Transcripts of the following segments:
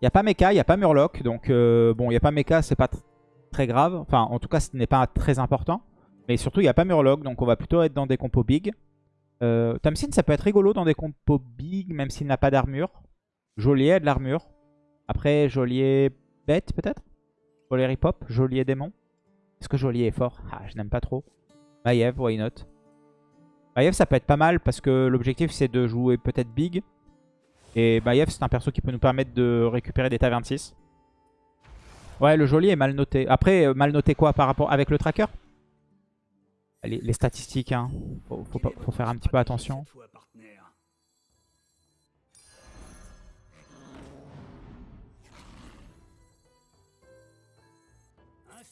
Il n'y a pas Mecha, il n'y a pas Murloc. Donc euh, bon, il n'y a pas Mecha, c'est pas très grave. Enfin, en tout cas, ce n'est pas très important. Mais surtout, il n'y a pas Murloc, donc on va plutôt être dans des compos big. Euh, ça peut être rigolo dans des compos big, même s'il n'a pas d'armure. Joliet a de l'armure. Après, Joliet bête, peut-être? Joliet ripop, Joliet démon. Est-ce que Joliet est fort? Ah, je n'aime pas trop. Maiev, why not? Maiev, ça peut être pas mal parce que l'objectif, c'est de jouer peut-être big. Et Maiev, c'est un perso qui peut nous permettre de récupérer des tavernes 6. Ouais, le Joliet est mal noté. Après, euh, mal noté quoi par rapport avec le tracker? Les, statistiques, hein. Faut faire un petit peu attention.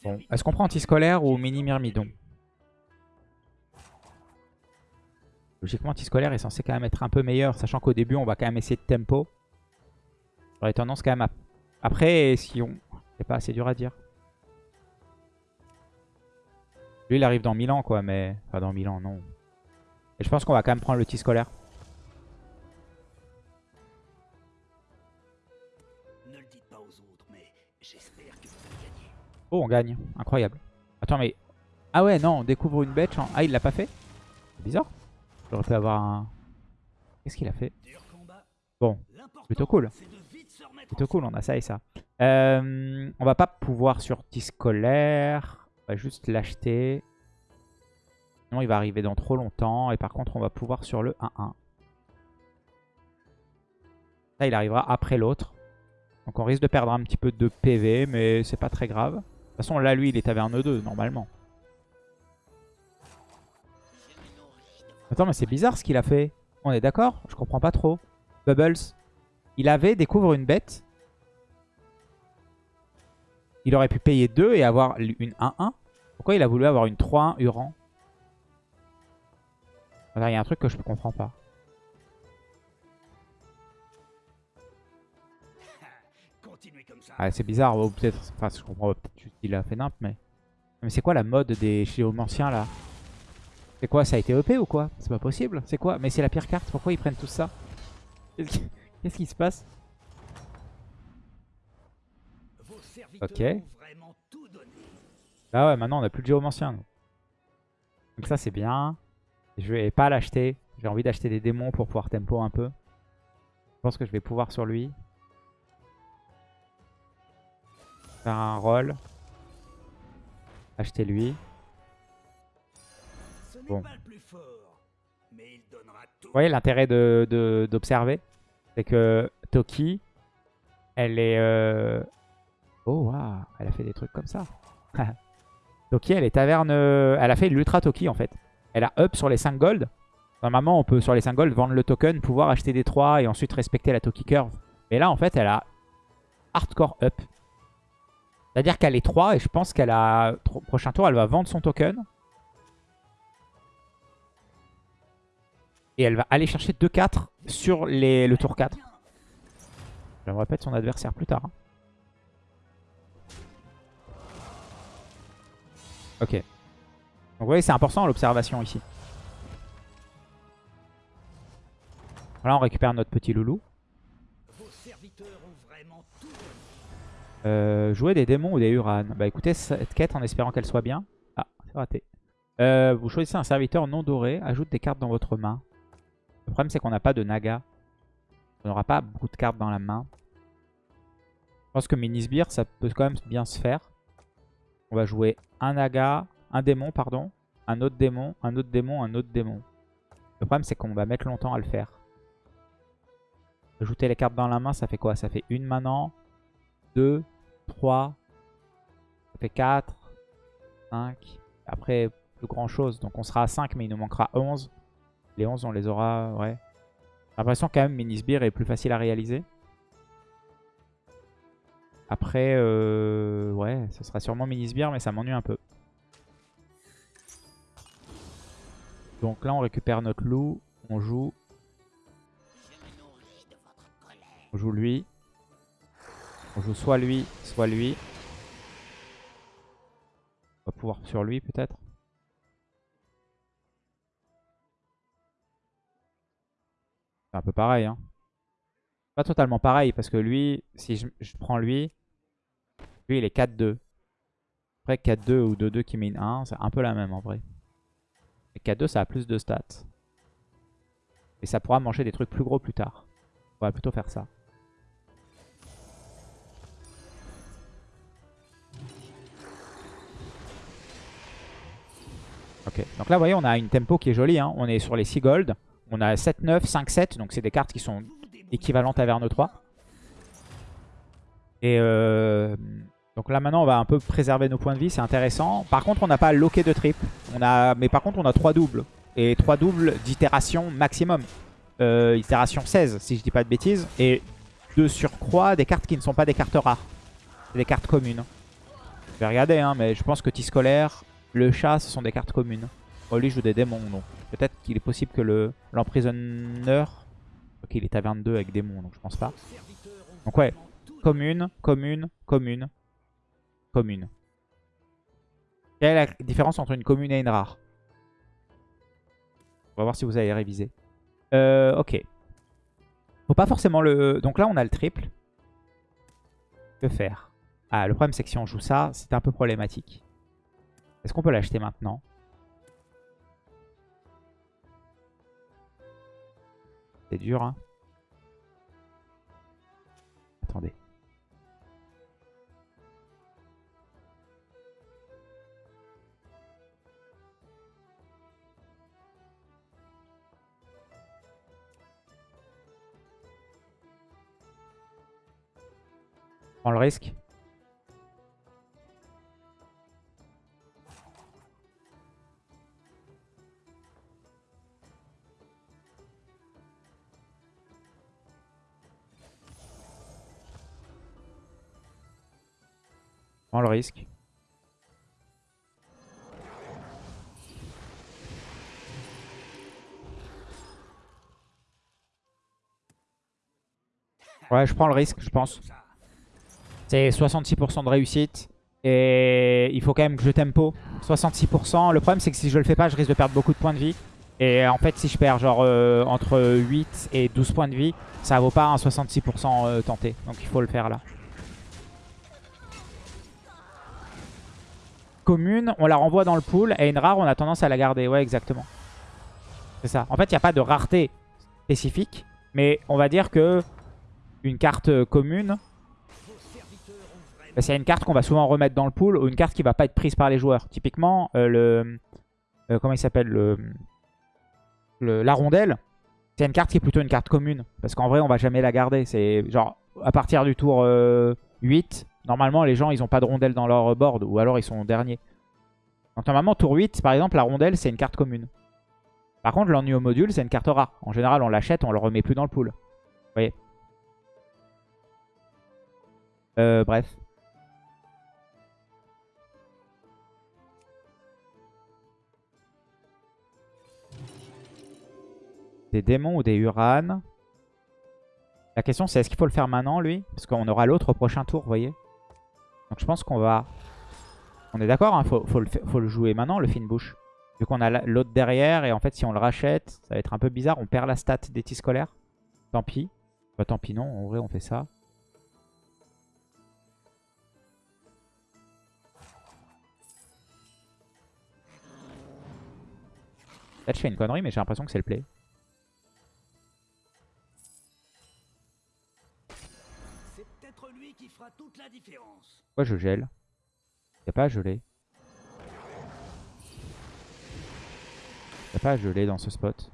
Bon. Est-ce qu'on prend anti-scolaire ou mini myrmidon Logiquement, anti-scolaire est censé quand même être un peu meilleur, sachant qu'au début, on va quand même essayer de tempo. J'aurais tendance quand même à... Après, si on... C'est pas assez dur à dire. Lui, il arrive dans 1000 ans, quoi, mais... Enfin, dans 1000 ans, non. Et je pense qu'on va quand même prendre le petit scolaire. Oh, on gagne. Incroyable. Attends, mais... Ah ouais, non, on découvre une bête. Ah, il l'a pas fait? C'est bizarre. J'aurais pu avoir un... Qu'est-ce qu'il a fait Bon, plutôt cool. Plutôt cool, on a ça et ça. Euh, on va pas pouvoir sur petit scolaire. On va juste l'acheter. Sinon, il va arriver dans trop longtemps. Et par contre, on va pouvoir sur le 1-1. Ça, il arrivera après l'autre. Donc on risque de perdre un petit peu de PV, mais c'est pas très grave. De toute façon, là, lui, il est taverne 2, normalement. Attends, mais c'est bizarre ce qu'il a fait. On est d'accord? Je comprends pas trop. Bubbles. Il avait découvre une bête. Il aurait pu payer 2 et avoir une 1-1. Pourquoi il a voulu avoir une 3-1 Uran? Il y a un truc que je ne comprends pas. Ah, c'est bizarre, peut-être. Enfin, je comprends peut-être qu'il a fait nimp, mais. Mais c'est quoi la mode des géomanciens là? C'est quoi Ça a été EP ou quoi? C'est pas possible. C'est quoi? Mais c'est la pire carte. Pourquoi ils prennent tout ça? Qu'est-ce qui se passe? Ok. Bah ouais, maintenant on a plus de géomancien. Donc ça c'est bien. Je vais pas l'acheter. J'ai envie d'acheter des démons pour pouvoir tempo un peu. Je pense que je vais pouvoir sur lui. Faire un roll. Acheter lui. Bon. Vous voyez l'intérêt d'observer de, C'est que Toki, elle est... Euh... Oh, waouh, elle a fait des trucs comme ça. Toki, elle est taverne... Euh, elle a fait l'ultra Toki, en fait. Elle a up sur les 5 gold. Normalement, on peut, sur les 5 gold, vendre le token, pouvoir acheter des 3 et ensuite respecter la Toki curve. Mais là, en fait, elle a hardcore up. C'est-à-dire qu'elle est 3 et je pense qu'elle a... Prochain tour, elle va vendre son token. Et elle va aller chercher 2-4 sur le tour 4. Je me répète son adversaire plus tard. Hein. Ok. Donc vous voyez, c'est important l'observation ici. Là, on récupère notre petit loulou. Euh, jouer des démons ou des Uran. Bah écoutez, cette quête en espérant qu'elle soit bien. Ah, c'est raté. Euh, vous choisissez un serviteur non doré. Ajoute des cartes dans votre main. Le problème, c'est qu'on n'a pas de Naga. On n'aura pas beaucoup de cartes dans la main. Je pense que Minisbir, ça peut quand même bien se faire. On va jouer un Naga, un démon, pardon, un autre démon, un autre démon, un autre démon. Le problème, c'est qu'on va mettre longtemps à le faire. Ajouter les cartes dans la main, ça fait quoi? Ça fait une maintenant, deux, 3, ça fait 4, 5. Après, plus grand chose. Donc on sera à 5, mais il nous manquera 11. Les 11, on les aura, ouais. J'ai l'impression quand même Minisbir est plus facile à réaliser. Après, euh, ouais, ce sera sûrement Minisbir, mais ça m'ennuie un peu. Donc là, on récupère notre loup. On joue. On joue lui. On joue soit lui, soit lui. On va pouvoir sur lui peut-être. C'est un peu pareil. Hein. Pas totalement pareil, parce que lui, si je, prends lui, lui il est 4-2. Après 4-2 ou 2-2 qui mine 1, c'est un peu la même en vrai. Et 4-2 ça a plus de stats. Et ça pourra manger des trucs plus gros plus tard. On va plutôt faire ça. Ok, donc là vous voyez on a une tempo qui est jolie, hein. on est sur les 6 gold. On a 7-9, 5-7, donc c'est des cartes qui sont équivalentes à Verno 3. Et euh, donc là maintenant on va un peu préserver nos points de vie, c'est intéressant. Par contre on n'a pas loqué de trip, on a, mais par contre on a 3 doubles. Et 3 doubles d'itération maximum. Euh, itération 16 si je dis pas de bêtises. Et de surcroît des cartes qui ne sont pas des cartes rares. Des cartes communes. Je vais regarder hein, mais je pense que T-Scolaire, le chat ce sont des cartes communes. Lui joue des démons donc peut-être qu'il est possible que le l'emprisonneur... ok il est à 22 avec démons donc je pense pas. Donc ouais, commune, commune, commune, commune. Quelle est la différence entre une commune et une rare? On va voir si vous avez révisé. Euh, ok. Faut pas forcément le... Donc là, on a le triple. Que faire? Ah, le problème, c'est que si on joue ça, c'est un peu problématique. Est-ce qu'on peut l'acheter maintenant? C'est dur, hein Attendez. prends le risque. Ouais, je prends le risque, je pense. C'est 66% de réussite. Et il faut quand même que je tempo. 66%. Le problème, c'est que si je le fais pas, je risque de perdre beaucoup de points de vie. Et en fait, si je perds genre euh, entre 8 et 12 points de vie, ça vaut pas un 66% euh, tenté. Donc il faut le faire là. Commune, on la renvoie dans le pool. Et une rare, on a tendance à la garder. Ouais, exactement. C'est ça. En fait, il n'y a pas de rareté spécifique. Mais on va dire que une carte euh, commune, c'est une carte qu'on va souvent remettre dans le pool ou une carte qui va pas être prise par les joueurs. Typiquement, euh, le... Euh, comment il s'appelle le, La rondelle, c'est une carte qui est plutôt une carte commune. Parce qu'en vrai, on va jamais la garder. C'est genre, à partir du tour 8, euh, normalement, les gens, ils ont pas de rondelle dans leur board. Ou alors, ils sont derniers. Donc normalement, tour 8, par exemple, la rondelle, c'est une carte commune. Par contre, l'ennui au module, c'est une carte rare. En général, on l'achète, on le remet plus dans le pool. Vous voyez? Bref. Des démons ou des Uranes? La question c'est est-ce qu'il faut le faire maintenant lui? Parce qu'on aura l'autre au prochain tour, vous voyez? Donc je pense qu'on va... On est d'accord, hein, faut, le, jouer maintenant, le fin bouche. Vu qu'on a l'autre derrière, et en fait si on le rachète, ça va être un peu bizarre. On perd la stat des petits scolaires. Tant pis. Bah tant pis non, en vrai on fait ça. Peut-être je fais une connerie, mais j'ai l'impression que c'est le play. Pourquoi je gèle? Y'a pas à geler. Y'a pas à geler dans ce spot.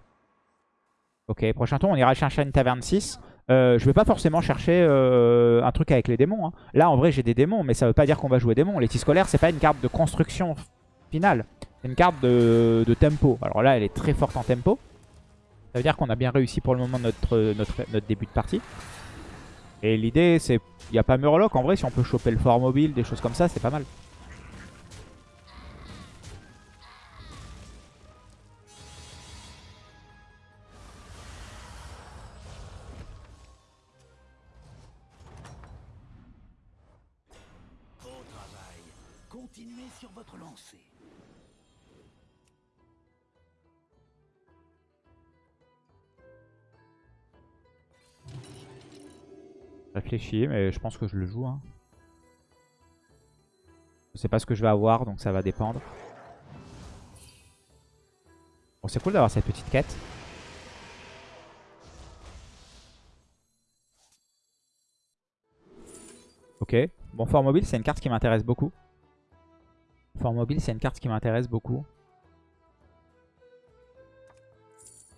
Ok, prochain tour, on ira chercher une taverne 6. Euh, je vais pas forcément chercher euh, un truc avec les démons. Hein. Là, en vrai, j'ai des démons, mais ça veut pas dire qu'on va jouer démons. Les scolaire, c'est pas une carte de construction finale. C'est une carte de, tempo. Alors là, elle est très forte en tempo. Ça veut dire qu'on a bien réussi pour le moment notre, notre, notre début de partie. Et l'idée, c'est... Il n'y a pas Murloc, en vrai, si on peut choper le fort mobile, des choses comme ça, c'est pas mal. Mais je pense que je le joue. Hein. Je sais pas ce que je vais avoir, donc ça va dépendre. Bon, c'est cool d'avoir cette petite quête. Ok. Bon, Fort Mobile, c'est une carte qui m'intéresse beaucoup. Fort Mobile, c'est une carte qui m'intéresse beaucoup.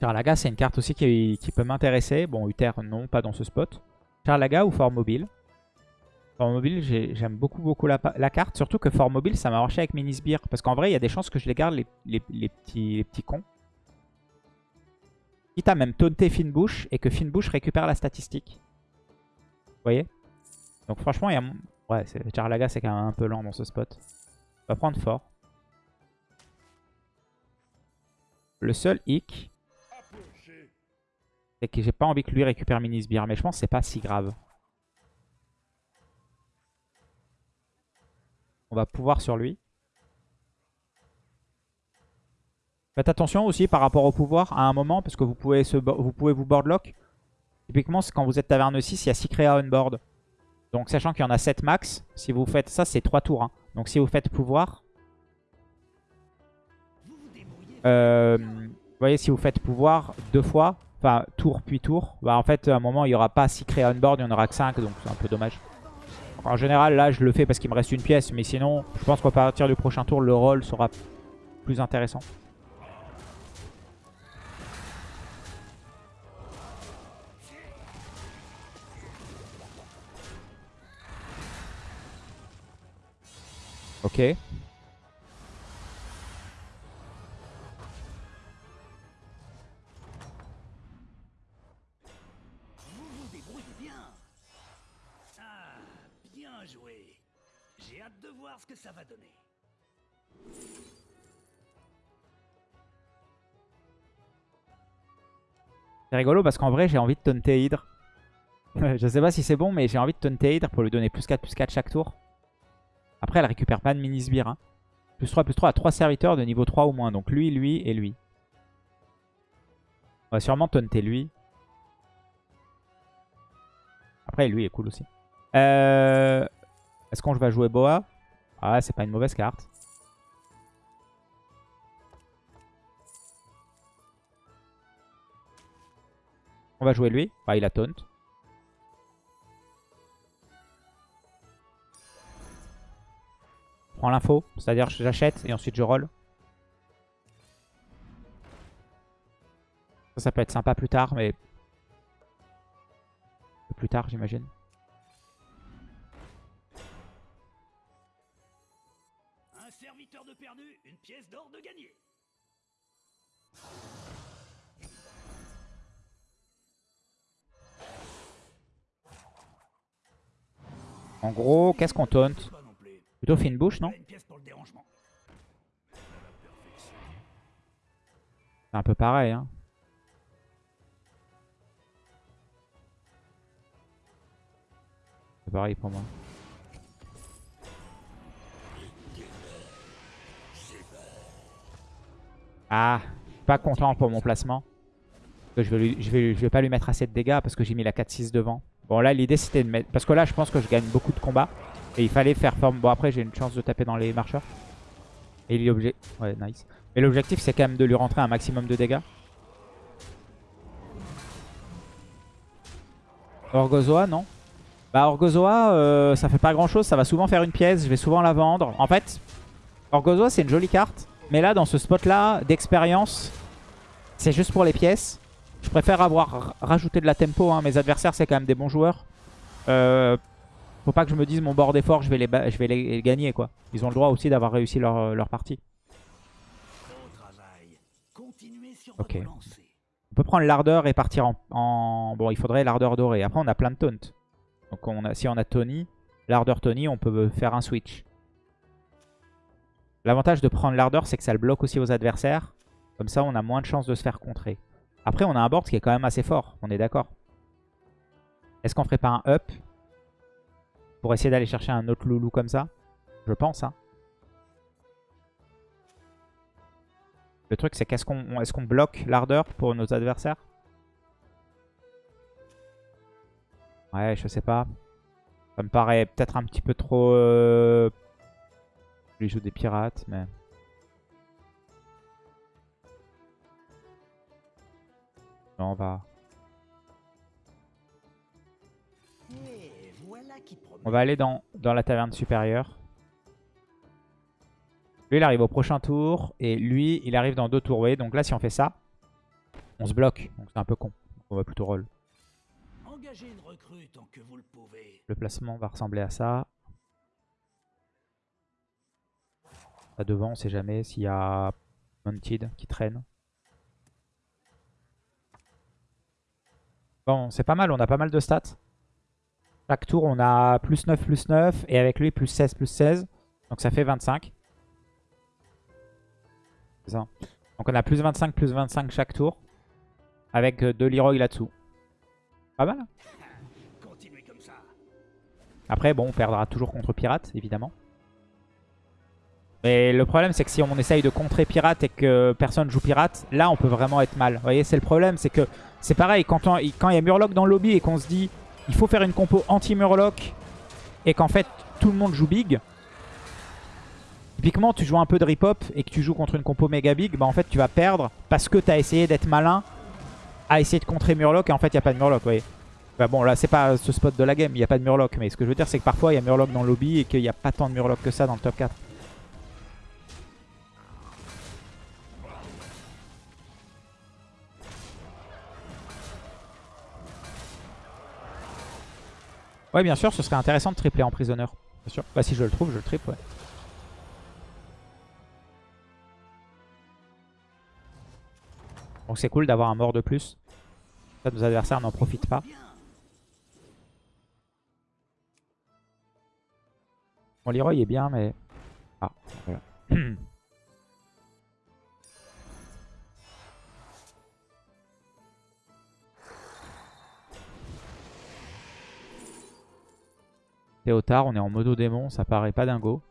Charlaga, c'est une carte aussi qui, peut m'intéresser. Bon, Uther, non, pas dans ce spot. Charlaga ou Fort Mobile? Fort Mobile, j'aime beaucoup beaucoup la, carte. Surtout que Fort Mobile, ça m'a marché avec Minisbir. Parce qu'en vrai, il y a des chances que je les garde, les, petits, les petits cons. Quitte à même taunter Finbush et que Finbush récupère la statistique. Vous voyez? Donc franchement, il y a... Ouais, Charlaga, c'est quand même un peu lent dans ce spot. On va prendre fort. Le seul hic, c'est que j'ai pas envie que lui récupère Minisbir. Mais je pense que c'est pas si grave. On va pouvoir sur lui. Faites attention aussi par rapport au pouvoir à un moment, parce que vous pouvez, se, vous, pouvez vous boardlock. Typiquement, quand vous êtes taverne 6, il y a 6 créas on board. Donc sachant qu'il y en a 7 max, si vous faites ça, c'est 3 tours. Hein. Donc si vous faites pouvoir... Euh, vous voyez, si vous faites pouvoir deux fois, enfin tour puis tour, bah en fait à un moment il n'y aura pas 6 créas on board, il n'y en aura que 5, donc c'est un peu dommage. En général, là, je le fais parce qu'il me reste une pièce. Mais sinon, je pense qu'à partir du prochain tour, le rôle sera plus intéressant. Ok. C'est rigolo parce qu'en vrai j'ai envie de taunter Hydre. je sais pas si c'est bon mais j'ai envie de taunter Hydre pour lui donner plus 4 plus 4 chaque tour. Après elle récupère pas de mini sbire. Hein. Plus 3 plus 3 à 3 serviteurs de niveau 3 ou moins. Donc lui, lui et lui. On va sûrement taunter lui. Après lui est cool aussi. Euh... Est-ce qu'on va jouer Boa? Ah, c'est pas une mauvaise carte. On va jouer lui. Il a taunt. Prends l'info, c'est-à-dire j'achète et ensuite je roll. Ça, ça peut être sympa plus tard, mais... Plus tard, j'imagine. En gros, qu'est-ce qu'on taunt? Plutôt fine bouche, non? C'est un peu pareil, hein. C'est pareil pour moi. Ah, pas content pour mon placement. Je vais, je, vais, pas lui mettre assez de dégâts parce que j'ai mis la 4-6 devant. Bon là l'idée c'était de mettre... Parce que là je pense que je gagne beaucoup de combats. Et il fallait faire forme... Bon après j'ai une chance de taper dans les marcheurs. Et il. Ouais nice. Mais l'objectif c'est quand même de lui rentrer un maximum de dégâts. Orgozoa non Bah Orgozoa euh, ça fait pas grand chose. Ça va souvent faire une pièce. Je vais souvent la vendre. En fait Orgozoa c'est une jolie carte. Mais là, dans ce spot-là, d'expérience, c'est juste pour les pièces. Je préfère avoir rajouté de la tempo. Hein. Mes adversaires, c'est quand même des bons joueurs. Euh, faut pas que je me dise mon board est fort, je vais les, je vais les gagner. quoi. Ils ont le droit aussi d'avoir réussi leur, leur partie. Ok. On peut prendre l'ardeur et partir en, Bon, il faudrait l'ardeur dorée. Après, on a plein de taunts. Donc on a, si on a Tony, l'ardeur Tony, on peut faire un switch. L'avantage de prendre l'ardeur, c'est que ça le bloque aussi aux adversaires. Comme ça, on a moins de chances de se faire contrer. Après, on a un board qui est quand même assez fort. On est d'accord. Est-ce qu'on ferait pas un up Pour essayer d'aller chercher un autre loulou comme ça? Je pense, hein. Le truc, c'est qu'est-ce qu'on est qu'on bloque l'ardeur pour nos adversaires? Ouais, je sais pas. Ça me paraît peut-être un petit peu trop... Euh... Il joue des pirates, mais... on va... On aller dans, dans la taverne supérieure. Lui, il arrive au prochain tour. Et lui, il arrive dans deux tours. Vous voyez, donc là, si on fait ça, on se bloque. Donc c'est un peu con. Donc, on va plutôt roll. Engagez une recrue tant que vous le pouvez. Le placement va ressembler à ça. À devant, on sait jamais s'il y a Mounted qui traîne. Bon, c'est pas mal, on a pas mal de stats. Chaque tour, on a plus 9, plus 9. Et avec lui, plus 16, plus 16. Donc ça fait 25. C'est ça. Donc on a plus 25, plus 25 chaque tour. Avec euh, deux Leroy là-dessous. Pas mal. hein. Après, bon, on perdra toujours contre Pirate, évidemment. Mais le problème, c'est que si on essaye de contrer Pirate et que personne joue Pirate, là, on peut vraiment être mal. Vous voyez, c'est le problème, c'est que c'est pareil, quand quand il y a Murloc dans le lobby et qu'on se dit il faut faire une compo anti-Murloc et qu'en fait, tout le monde joue Big, typiquement, tu joues un peu de rip-hop et que tu joues contre une compo méga Big, bah en fait, tu vas perdre parce que tu as essayé d'être malin à essayer de contrer Murloc et en fait, il n'y a pas de Murloc, vous voyez. Bah bon, là, c'est pas ce spot de la game, il n'y a pas de Murloc. Mais ce que je veux dire, c'est que parfois, il y a Murloc dans le lobby et qu'il n'y a pas tant de Murloc que ça dans le top 4. Ouais, bien sûr, ce serait intéressant de tripler en prisonneur. Bien sûr. Bah, si je le trouve, je le triple, ouais. Donc c'est cool d'avoir un mort de plus. Ça, nos adversaires n'en profitent pas. Bon, Leroy est bien, mais... Ah, voilà. Théotard, on est en modo démon, ça paraît pas dingo.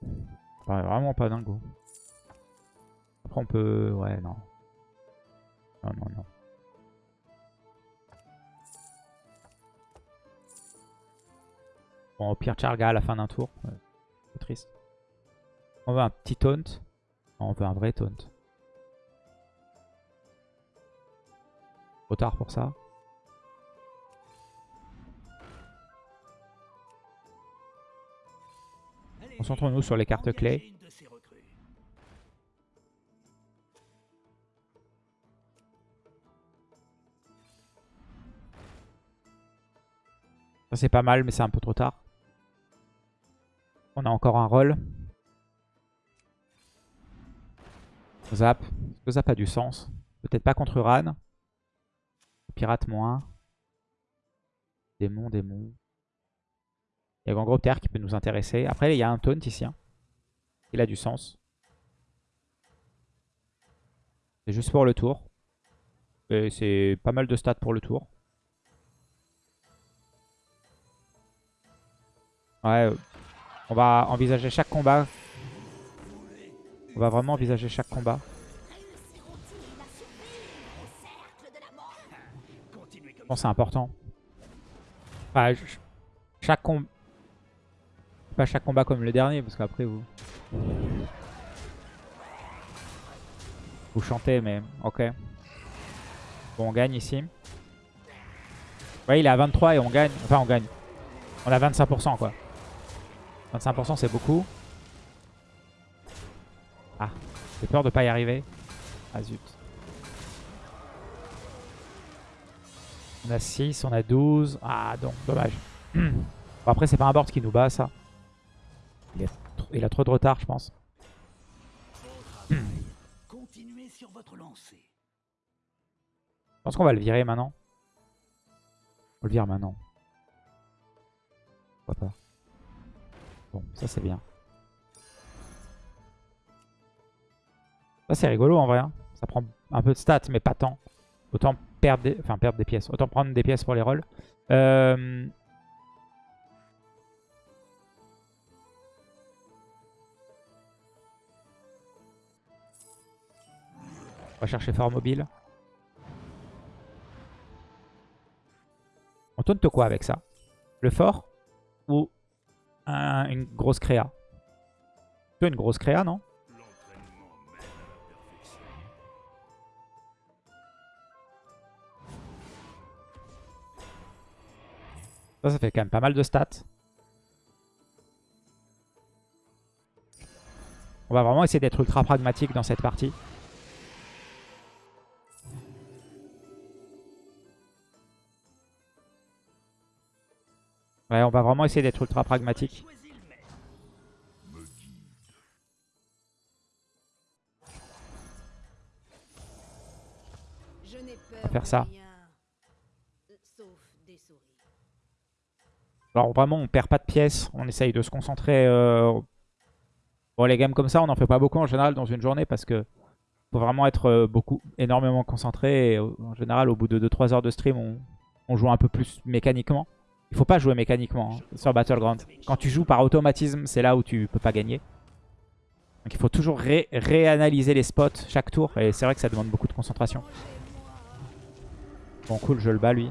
Ça paraît vraiment pas dingo. Après on peut... Ouais, non. Non, non, non. Bon, au pire, Charga à la fin d'un tour. Triste. On veut un petit taunt. On veut un vrai taunt. Trop tard pour ça. Concentrons-nous sur les cartes clés. Ça c'est pas mal, mais c'est un peu trop tard. On a encore un roll. Zap. Est-ce que Zap a du sens? Peut-être pas contre Uran. Pirate moins. Démon, démon. Il y a Gangropter qui peut nous intéresser. Après, il y a un taunt ici. hein. Il a du sens. C'est juste pour le tour. C'est pas mal de stats pour le tour. Ouais, on va envisager chaque combat. On va vraiment envisager chaque combat. Je pense que c'est important. Enfin, je- chaque combat... Pas chaque combat comme le dernier, parce qu'après vous... Vous chantez, mais ok. Bon, on gagne ici. Ouais, il est à 23 et on gagne. Enfin, on gagne. On a 25%, quoi. 25%, c'est beaucoup. Ah, j'ai peur de pas y arriver. Ah, zut. On a 6, on a 12. Ah, donc, dommage. Bon, après, c'est pas un board qui nous bat, ça. Il, a trop de retard, je pense. Beau travail. Continuez sur votre lancée. Je pense qu'on va le virer maintenant. On le vire maintenant. Pourquoi pas. Bon, ça c'est bien. Ça c'est rigolo en vrai. hein. Ça prend un peu de stats, mais pas tant. Autant perdre des, enfin, perdre des pièces. Autant prendre des pièces pour les rolls. Euh, On va chercher fort mobile. On taunt quoi avec ça Le fort ou un- une grosse créa? Une grosse créa, non? Ça, ça fait quand même pas mal de stats. On va vraiment essayer d'être ultra pragmatique dans cette partie. Ouais, on va vraiment essayer d'être ultra pragmatique. Peur va faire ça. Alors vraiment, on perd pas de pièces. On essaye de se concentrer. euh, Bon, les games comme ça, on n'en fait pas beaucoup en général dans une journée parce que faut vraiment être euh, beaucoup, énormément concentré. Euh, en général, au bout de 2-3 heures de stream, on, on joue un peu plus mécaniquement. Il faut pas jouer mécaniquement hein, sur Battleground. Quand tu joues par automatisme, c'est là où tu peux pas gagner. Donc il faut toujours ré- réanalyser les spots chaque tour. Et c'est vrai que ça demande beaucoup de concentration. Bon, cool, je le bats lui.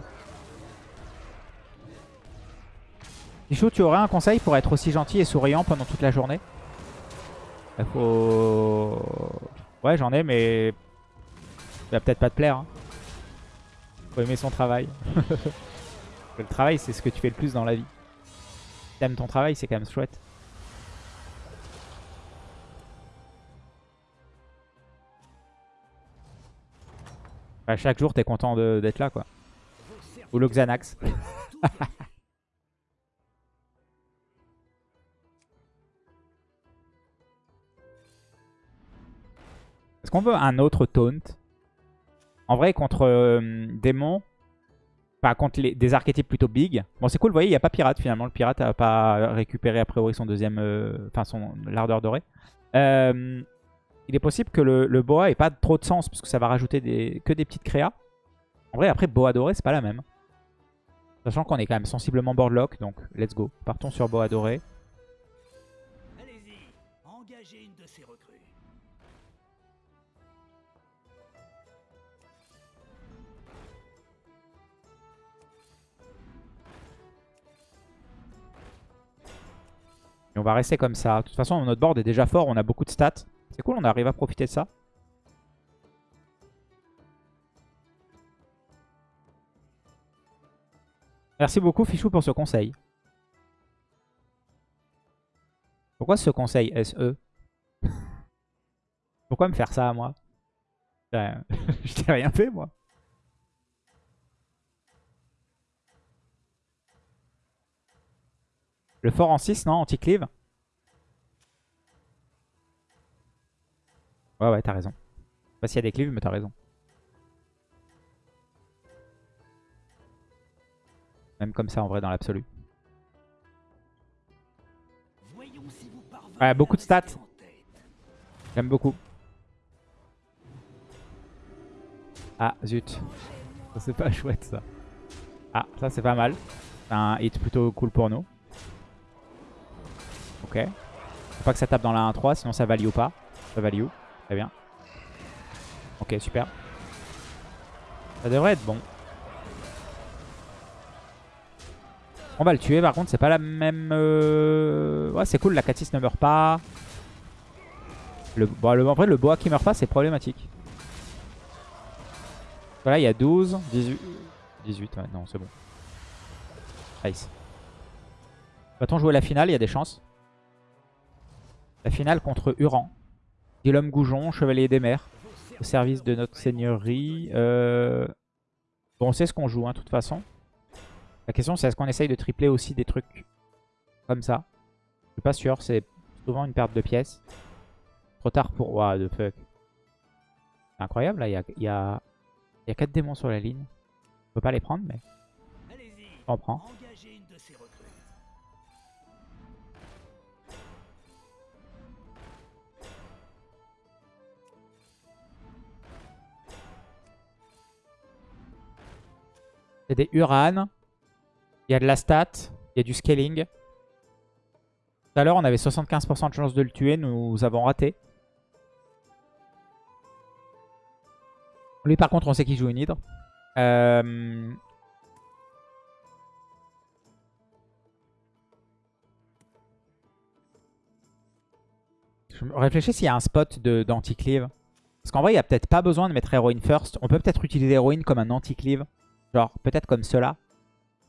Michou, tu aurais un conseil pour être aussi gentil et souriant pendant toute la journée? Il faut... Ouais, j'en ai, mais... Il va peut-être pas te plaire. Hein. Faut aimer son travail. le travail, c'est ce que tu fais le plus dans la vie. T'aimes ton travail, c'est quand même chouette. Bah, chaque jour, t'es content d'être là, quoi. Ou le Xanax. Est-ce qu'on veut un autre taunt? En vrai, contre euh, démon, enfin contre les- des archétypes plutôt big. Bon, c'est cool, vous voyez, il n'y a pas pirate finalement. Le pirate n'a pas récupéré a priori son deuxième, euh, enfin son l'ardeur dorée. Euh, il est possible que le, boa ait pas trop de sens parce que ça va rajouter que des petites créas. En vrai, après, boa doré, c'est pas la même. Sachant qu'on est quand même sensiblement boardlock, donc let's go. Partons sur boa doré. On va rester comme ça. De toute façon, notre board est déjà fort, on a beaucoup de stats. C'est cool, on arrive à profiter de ça. Merci beaucoup Fichou pour ce conseil. Pourquoi ce conseil SE Pourquoi me faire ça moi? Je t'ai rien fait moi. Le fort en 6, non Anti-cleave Ouais, ouais, t'as raison. Je sais pas s'il y a des cleaves, mais t'as raison. Même comme ça, en vrai, dans l'absolu. Ouais, beaucoup de stats. J'aime beaucoup. Ah, zut. Ça, c'est pas chouette, ça. Ah, ça, c'est pas mal. C'est un hit plutôt cool pour nous. Ok. Faut pas que ça tape dans la 1-3, sinon ça value pas. Ça value. Très bien. Ok, super. Ça devrait être bon. On va le tuer, par contre, c'est pas la même... euh, Ouais, c'est cool, la 4-6 ne meurt pas. Le, bon, en vrai, le boa qui meurt pas, c'est problématique. Voilà, il y a 12, 18... 18, ouais, non, c'est bon. Nice. Va-t-on jouer la finale? Il y a des chances. La finale contre Huran. Guillaume Goujon, chevalier des mers. Au service de notre seigneurie. Euh... Bon, on sait ce qu'on joue, hein, de toute façon. La question, c'est est-ce qu'on essaye de tripler aussi des trucs comme ça? Je suis pas sûr, c'est souvent une perte de pièces. Trop tard pour... What the fuck. C'est incroyable, là, il y a, il y, a... il y a 4 démons sur la ligne. On peut pas les prendre, mais on prend. Il y a des Uran. Il y a de la stat. Il y a du scaling. Tout à l'heure, on avait 75% de chance de le tuer. Nous avons raté. Lui, par contre, on sait qu'il joue une hydre. Euh, je réfléchis s'il y a un spot d'anticleave. Parce qu'en vrai, il n'y a peut-être pas besoin de mettre Héroïne first. On peut peut-être utiliser Héroïne comme un anti-cleave. Genre, peut-être comme cela.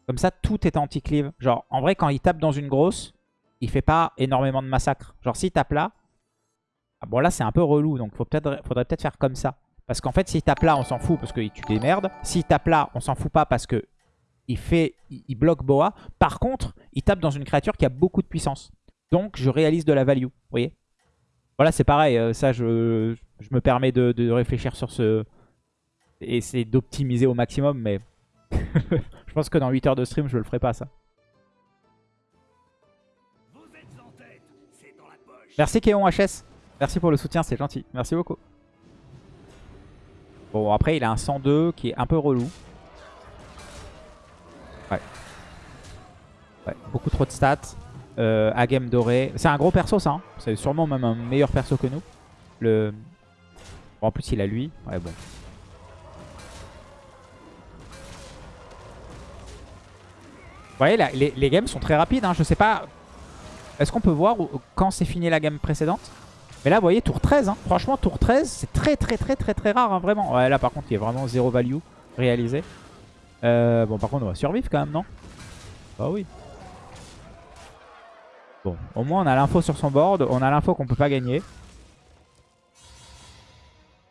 Comme ça, tout est anti-cleave. Genre, en vrai, quand il tape dans une grosse, il fait pas énormément de massacre. Genre, s'il tape là... Ah bon, là, c'est un peu relou. Donc, faut faudrait peut-être faire comme ça. Parce qu'en fait, s'il tape là, on s'en fout parce qu'il tue des merdes. S'il tape là, on s'en fout pas parce que il fait, il bloque Boa. Par contre, il tape dans une créature qui a beaucoup de puissance. Donc, je réalise de la value. Vous voyez Voilà, c'est pareil. euh, Ça, je, je me permets de, de réfléchir sur ce... Et essayer d'optimiser au maximum, mais... je pense que dans 8 heures de stream, je le ferai pas, ça. Merci Kéon HS. Merci pour le soutien, c'est gentil. Merci beaucoup. Bon, après, il a un 102 qui est un peu relou. Ouais. Ouais, beaucoup trop de stats. Euh, game doré. C'est un gros perso, ça. hein. C'est sûrement même un meilleur perso que nous. Le... Bon, en plus, il a lui. Ouais, bon. Voyez, là, les, games sont très rapides. Hein. Je sais pas... Est-ce qu'on peut voir quand c'est fini la gamme précédente? Mais là, vous voyez, tour 13. hein. Franchement, tour 13, c'est très très très très très rare, hein, vraiment. Ouais, là, par contre, il y a vraiment zéro value réalisé. Euh, bon, par contre, on va survivre quand même, non? Bah oui. Bon, au moins, on a l'info sur son board. On a l'info qu'on peut pas gagner.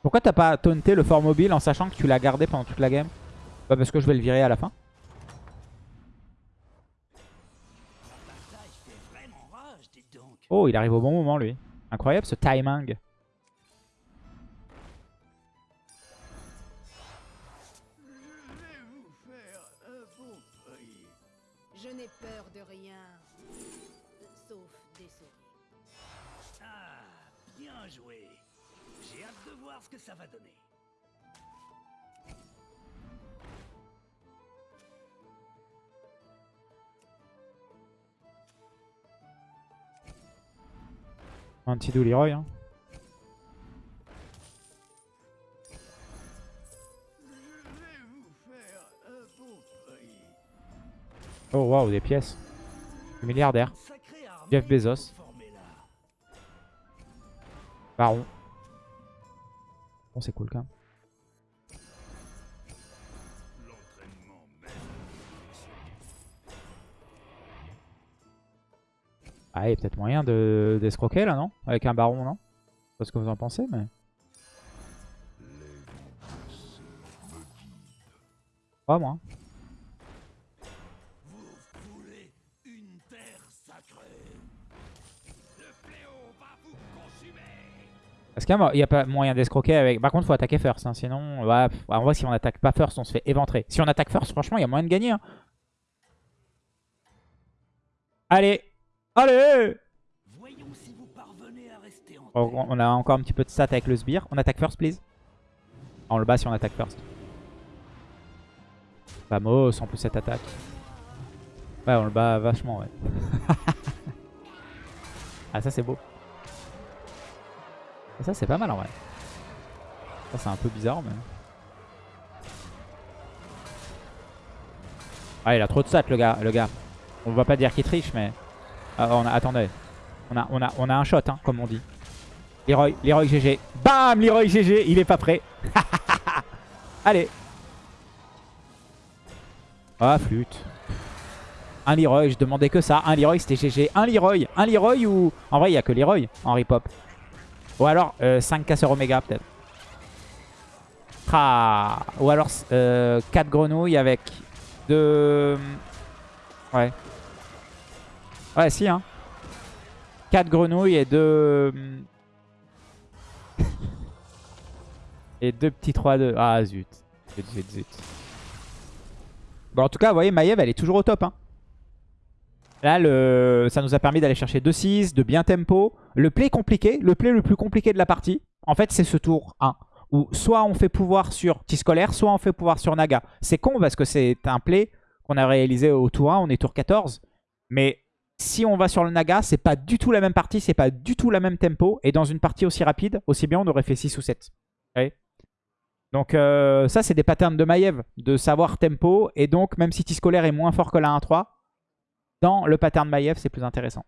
Pourquoi t'as pas taunté le fort mobile en sachant que tu l'as gardé pendant toute la game? Bah parce que je vais le virer à la fin. Oh, il arrive au bon moment, lui. Incroyable ce timing. Je vais vous faire un bon prix. Je n'ai peur de rien. Sauf des souris. Ah, bien joué. J'ai hâte de voir ce que ça va donner. Un petit doux Leroy. Hein. Oh waouh, des pièces. Milliardaire. Jeff Bezos. Baron. Bon, c'est cool quand même. Ah, il y a peut-être moyen de d'escroquer là, non? Avec un baron, non? Je sais pas ce que vous en pensez, mais... Pas moi. Est-ce qu'il y a pas moyen d'escroquer avec... Par contre, faut attaquer first, hein, sinon... En vrai, si on attaque pas first, on se fait éventrer. Si on attaque first, franchement, il y a moyen de gagner. hein. Allez Allez Voyons si vous parvenez à rester en Oh. On a encore un petit peu de stats avec le sbire. On attaque first, please. Ah, On le bat si on attaque first. Vamos, en plus cette attaque. Ouais, on le bat vachement, ouais. ah, ça c'est beau. Ah, Ça c'est pas mal en vrai. Ça c'est un peu bizarre, mais... Ah, il a trop de stats le gars. Le gars. On va pas dire qu'il triche, mais... Ah, on a... Attendez. On a, on, a, on a un shot, hein, comme on dit. Leroy, Leroy GG. Bam Leroy GG, il est pas prêt. Allez. Ah, flûte. Un Leroy, je demandais que ça. Un Leroy, c'était GG. Un Leroy. Un Leroy ou... En vrai, il n'y a que Leroy en ripop. Ou alors, euh, 5 casseurs Oméga, peut-être. Ah. Ou alors, 4 grenouilles avec 2... Ouais. Ouais, si, hein. 4 grenouilles et 2... et deux petits 3-2. Ah, zut. Zut, zut, zut. Bon, en tout cas, vous voyez, Maiev, elle est toujours au top. Hein. Là, le... ça nous a permis d'aller chercher 2-6, de bien tempo. Le play compliqué, le play le plus compliqué de la partie, en fait, c'est ce tour 1. Où soit on fait pouvoir sur T-Scolaire, soit on fait pouvoir sur Naga. C'est con parce que c'est un play qu'on a réalisé au tour 1, on est tour 14. Mais si on va sur le Naga, c'est pas du tout la même partie, c'est pas du tout la même tempo. Et dans une partie aussi rapide, aussi bien on aurait fait 6 ou 7. Vous voyez? Donc euh, ça, c'est des patterns de Maiev, de savoir tempo. Et donc, même si T-Scolaire est moins fort que la 1-3, dans le pattern Maiev, c'est plus intéressant.